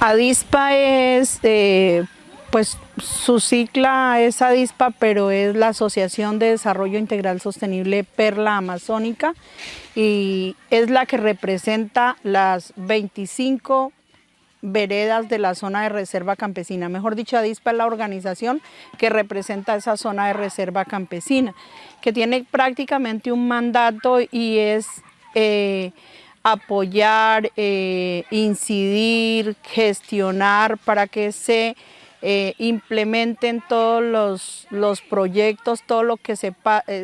ADISPA es, eh, pues su sigla es ADISPA, pero es la Asociación de Desarrollo Integral Sostenible Perla Amazónica y es la que representa las 25 veredas de la zona de reserva campesina. Mejor dicho, ADISPA es la organización que representa esa zona de reserva campesina, que tiene prácticamente un mandato y es eh, apoyar, eh, incidir, gestionar para que se eh, implementen todos los, los, proyectos, todo lo que se,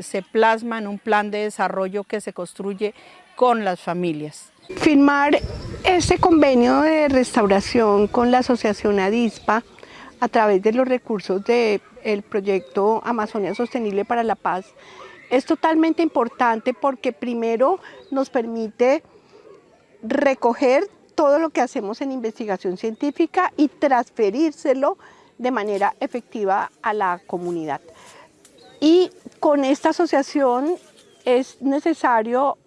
se plasma en un plan de desarrollo que se construye con las familias. Firmar este convenio de restauración con la Asociación ADISPA a través de los recursos del proyecto Amazonia Sostenible para la Paz es totalmente importante porque primero nos permite recoger todo lo que hacemos en investigación científica y transferírselo de manera efectiva a la comunidad. Y con esta asociación es necesario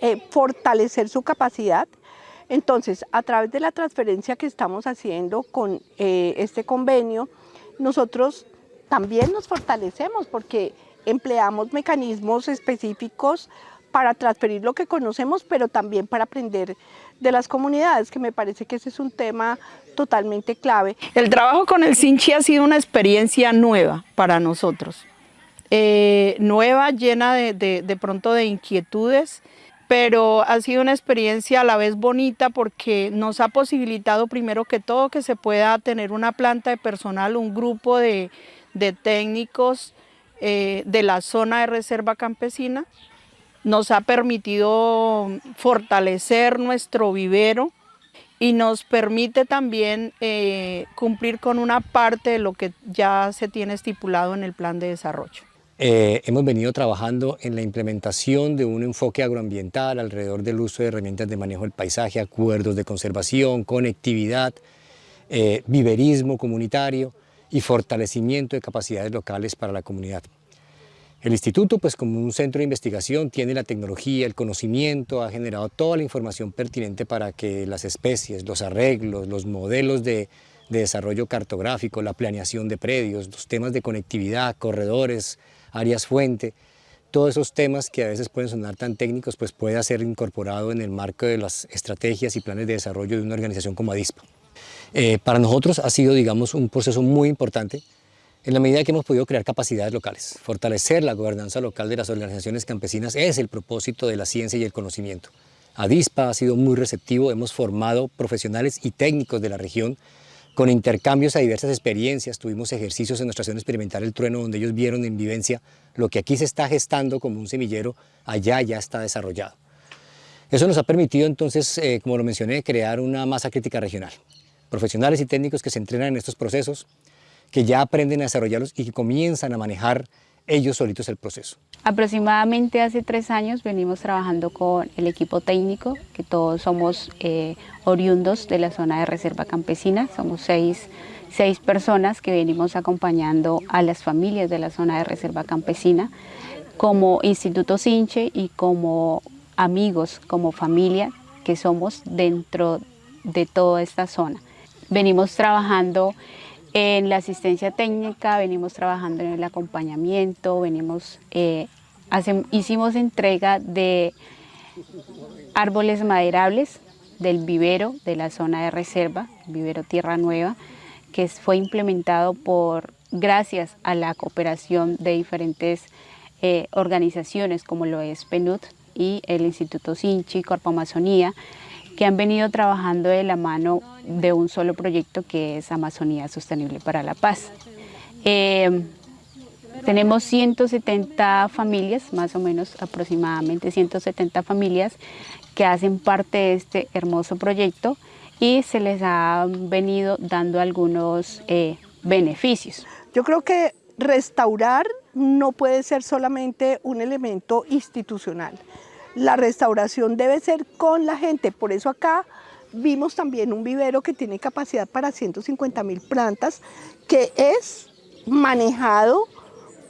eh, fortalecer su capacidad. Entonces, a través de la transferencia que estamos haciendo con eh, este convenio, nosotros también nos fortalecemos porque empleamos mecanismos específicos para transferir lo que conocemos, pero también para aprender de las comunidades, que me parece que ese es un tema totalmente clave. El trabajo con el Sinchi ha sido una experiencia nueva para nosotros, eh, nueva, llena de, de pronto de inquietudes, pero ha sido una experiencia a la vez bonita porque nos ha posibilitado primero que todo que se pueda tener una planta de personal, un grupo de, técnicos eh, de la zona de reserva campesina. Nos ha permitido fortalecer nuestro vivero y nos permite también eh, cumplir con una parte de lo que ya se tiene estipulado en el plan de desarrollo. Eh, hemos venido trabajando en la implementación de un enfoque agroambiental alrededor del uso de herramientas de manejo del paisaje, acuerdos de conservación, conectividad, eh, viverismo comunitario y fortalecimiento de capacidades locales para la comunidad. El instituto, pues como un centro de investigación, tiene la tecnología, el conocimiento, ha generado toda la información pertinente para que las especies, los arreglos, los modelos de, de desarrollo cartográfico, la planeación de predios, los temas de conectividad, corredores, áreas fuente, todos esos temas que a veces pueden sonar tan técnicos, pues puede ser incorporado en el marco de las estrategias y planes de desarrollo de una organización como ADISPA. Eh, para nosotros ha sido, digamos, un proceso muy importante en la medida que hemos podido crear capacidades locales. Fortalecer la gobernanza local de las organizaciones campesinas es el propósito de la ciencia y el conocimiento. ADISPA ha sido muy receptivo, hemos formado profesionales y técnicos de la región con intercambios a diversas experiencias, tuvimos ejercicios en nuestra estación experimental El Trueno, donde ellos vieron en vivencia lo que aquí se está gestando como un semillero, allá ya está desarrollado. Eso nos ha permitido entonces, eh, como lo mencioné, crear una masa crítica regional. Profesionales y técnicos que se entrenan en estos procesos, que ya aprenden a desarrollarlos y que comienzan a manejar ellos solitos el proceso. Aproximadamente hace tres años venimos trabajando con el equipo técnico, que todos somos eh, oriundos de la zona de reserva campesina, somos seis, seis personas que venimos acompañando a las familias de la zona de reserva campesina como Instituto Sinche y como amigos, como familia que somos dentro de toda esta zona. Venimos trabajando en la asistencia técnica venimos trabajando en el acompañamiento, venimos, eh, hicimos entrega de árboles maderables del vivero de la zona de reserva, vivero Tierra Nueva, que fue implementado por, gracias a la cooperación de diferentes eh, organizaciones como lo es PNUD y el Instituto Sinchi, Corpo Amazonía, que han venido trabajando de la mano de un solo proyecto que es Amazonía Sostenible para la Paz. Eh, tenemos 170 familias, más o menos aproximadamente 170 familias que hacen parte de este hermoso proyecto y se les ha venido dando algunos eh, beneficios. Yo creo que restaurar no puede ser solamente un elemento institucional, la restauración debe ser con la gente, por eso acá vimos también un vivero que tiene capacidad para 150 mil plantas, que es manejado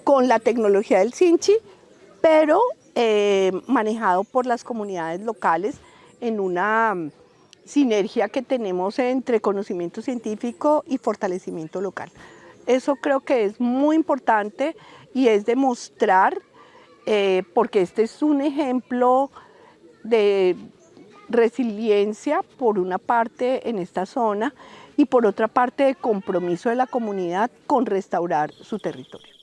con la tecnología del Sinchi, pero eh, manejado por las comunidades locales en una sinergia que tenemos entre conocimiento científico y fortalecimiento local. Eso creo que es muy importante y es demostrar, eh, porque este es un ejemplo de resiliencia por una parte en esta zona y por otra parte de compromiso de la comunidad con restaurar su territorio.